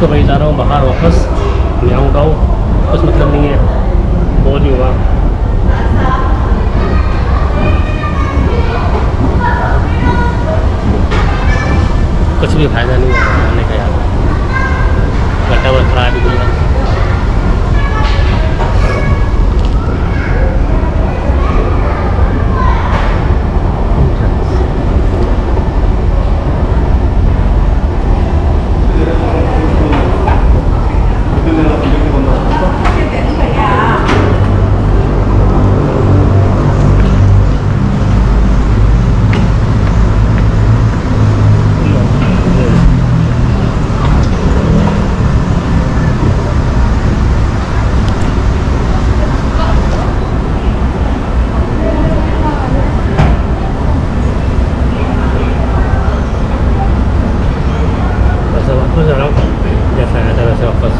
तो भाई जा रहा हूँ बाहर वापस। मैं आऊँगा कुछ मतलब नहीं है। बोल ही हुआ। कुछ भी फ़ायदा नहीं है आने का यार। गड्ढा बस खराब ही दिया वैसे वापस जा रहा हूँ जैसा आया था वैसे वापस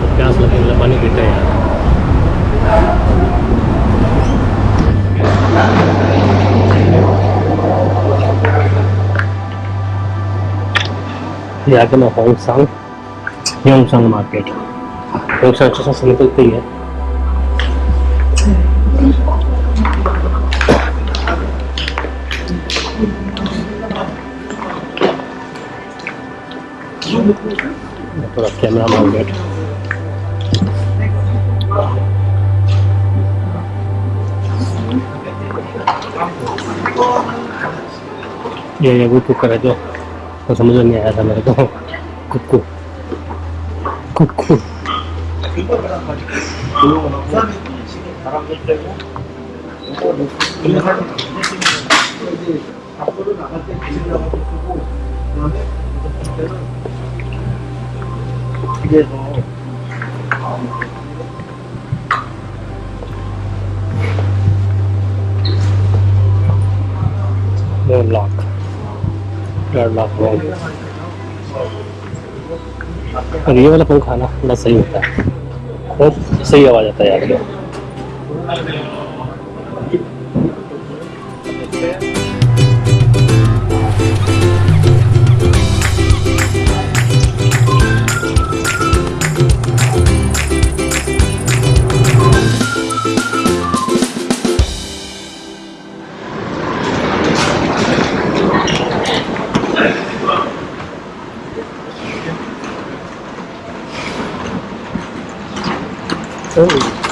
तो प्यास लगी मतलब पानी पीते हैं यार ये आगे मैं होंगसांग योंगसांग मार्केट होंगसांग स्टेशन से निकलते ही थोड़ा कैमरा माउंटेड ये ये वो कुकर है जो तो समझ में नहीं आया था मेरे को कुक्कू कुक्कू No lock. Lock wrong. और ये वाला पंखा ना बड़ा सही होता है बहुत सही आवाज़ आता है यार sanduíche.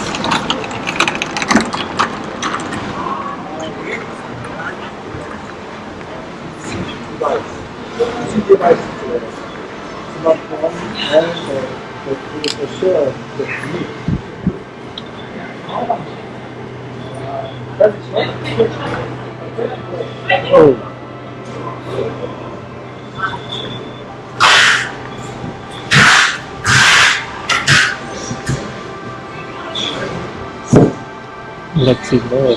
Oh. let's see more.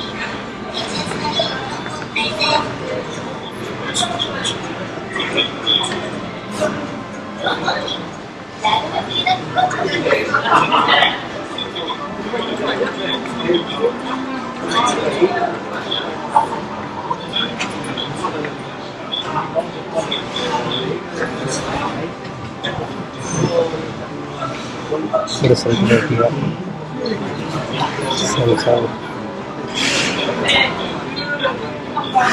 Result right here. ये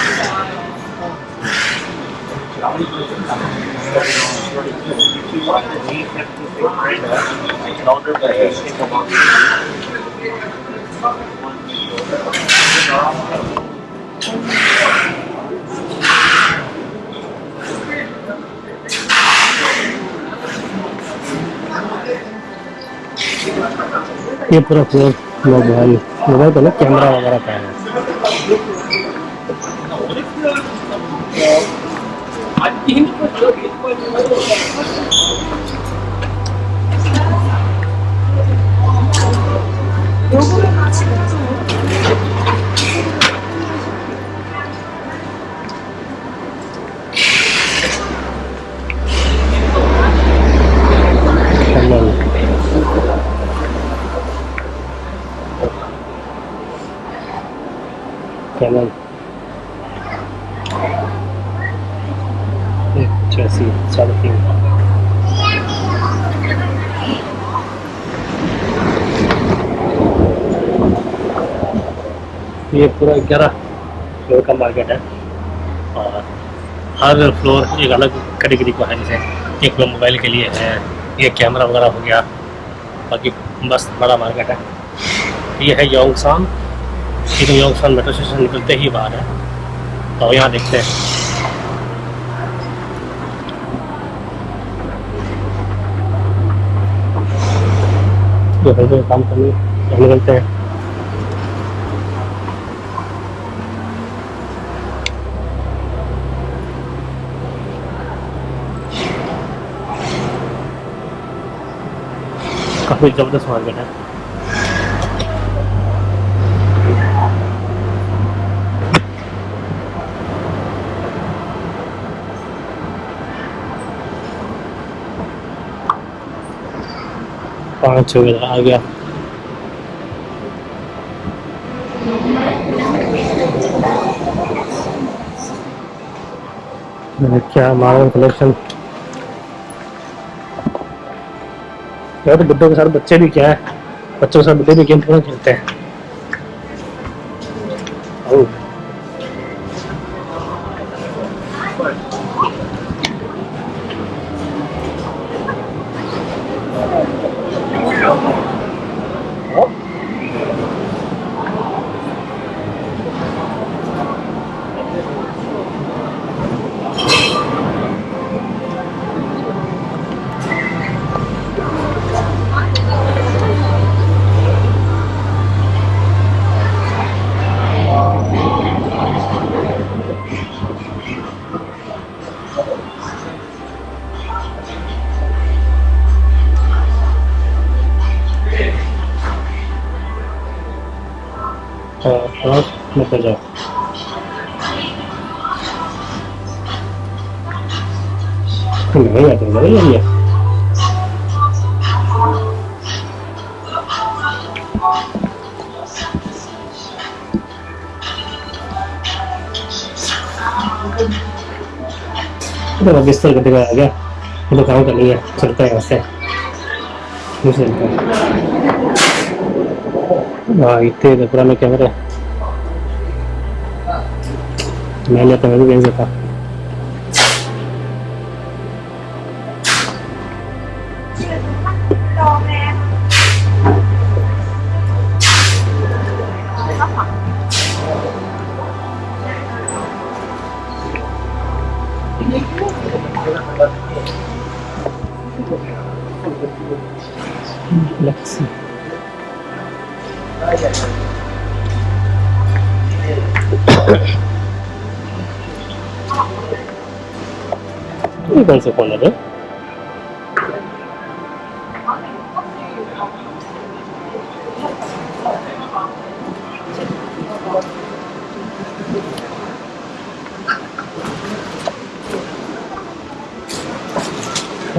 पूरा पूरा मोबाइल मोबाइल ना कैमरा वगैरह का है। Gracias. ये पूरा ग्यारह फ्लोर का मार्केट है। और हर फ्लोर एक अलग कैटेगरी का है, जैसे एक फ्लोर मोबाइल के लिए है ये कैमरा वगैरह हो गया, बाकी बस बड़ा मार्केट है। ये है योंगसान ये तो योंगसान मेट्रो स्टेशन निकलते ही बाहर है। तो यहाँ देखते हैं। जो काम करने निकलते हैं। काफ़ी ज़बरदस्त मार्केट है। पाँच छः आ गया। क्या मार्बल कलेक्शन यार बुड्ढों के साथ बच्चे भी क्या है? बच्चों के साथ बुढ़े भी गेम खेलते हैं। Look at. Kenapa ya, kenapa ya, ya. Udah habis tuh ketika aja. Untuk kamu kali ya? cerita yang saya. Ini. Wah, itu udah kurang kamera. मैंने तो मैं भी भेज देता Let's see. ये कौन सा फ़ोन है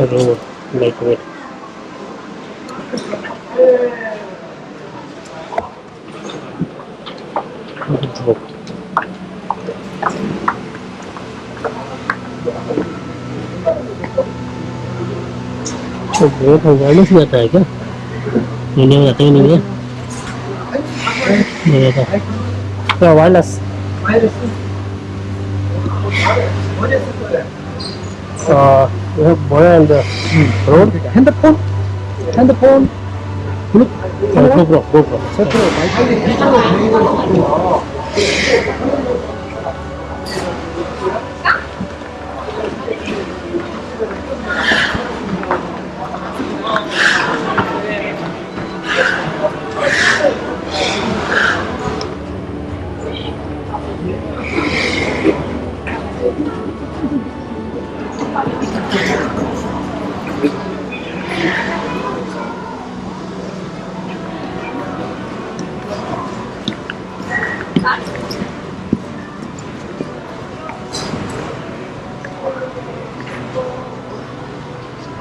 रोड लाइट वेट तो बहुत अवेयरनेस भी आता है क्या इंडिया में आता ही नहीं है तो awareness Uh, we have the road Hand the phone Hand the phone. Look, GoPro, GoPro. GoPro.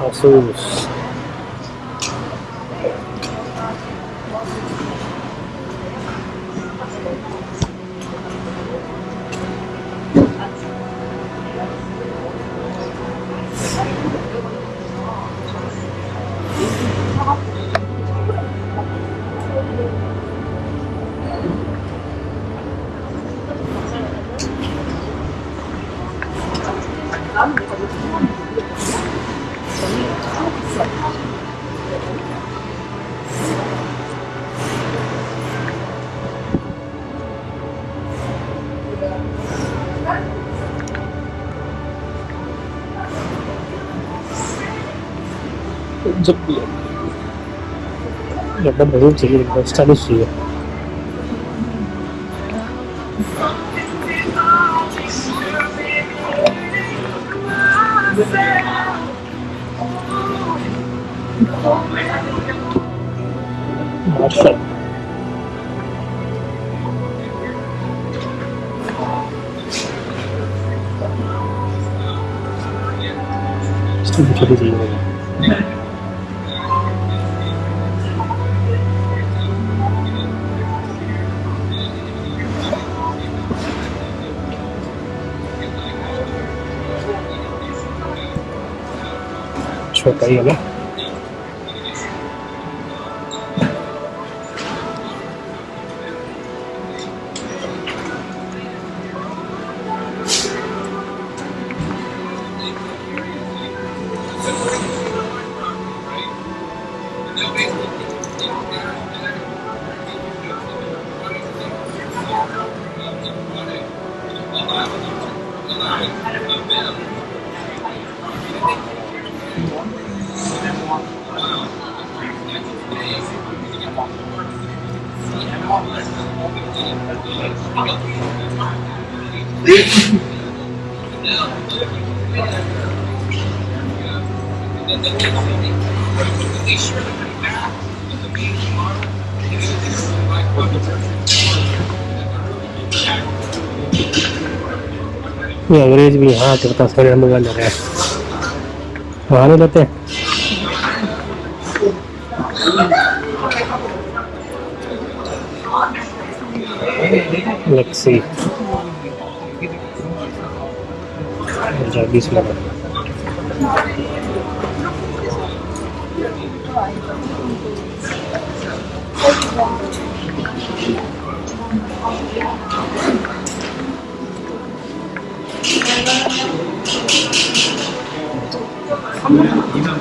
aos seus 真的没有自己那个差的水啊！我吃。的超级厉。紹介よな。ya guys lihat kertas kalian bergandar ya. बहाने लेते हैं Let's see. बीस लगा Thank you. 3년? 2년.